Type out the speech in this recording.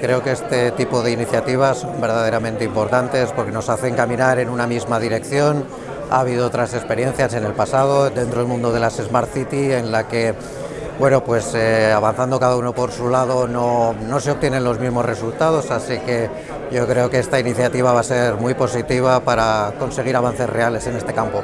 creo que este tipo de iniciativas son verdaderamente importantes porque nos hacen caminar en una misma dirección. Ha habido otras experiencias en el pasado dentro del mundo de las Smart City en la que bueno, pues eh, avanzando cada uno por su lado no, no se obtienen los mismos resultados, así que yo creo que esta iniciativa va a ser muy positiva para conseguir avances reales en este campo.